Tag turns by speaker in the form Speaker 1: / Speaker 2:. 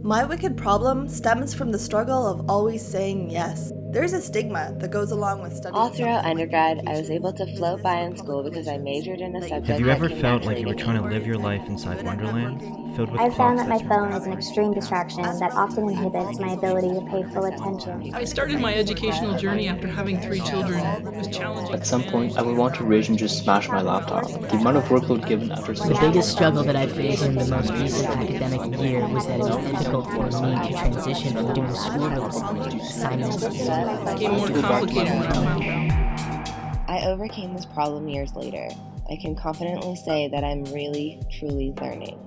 Speaker 1: My wicked problem stems from the struggle of always saying yes. There's a stigma that goes along with studying.
Speaker 2: All throughout undergrad, I was able to float by in school because I majored in a subject
Speaker 3: Have you ever
Speaker 2: came
Speaker 3: felt like you were trying to live your life inside Wonderland, filled with
Speaker 4: I've found that my phone is an extreme distraction that often inhibits my ability to pay full attention.
Speaker 5: I started my educational journey after having three children. It was challenging.
Speaker 6: At some point, I would want to rage and just smash my laptop. The amount of workload given after
Speaker 7: The biggest struggle that I faced in the most recent academic year was that it was difficult for me to transition from doing schoolwork assignments.
Speaker 5: It became more complicated when I found out.
Speaker 2: I overcame this problem years later. I can confidently say that I'm really, truly learning.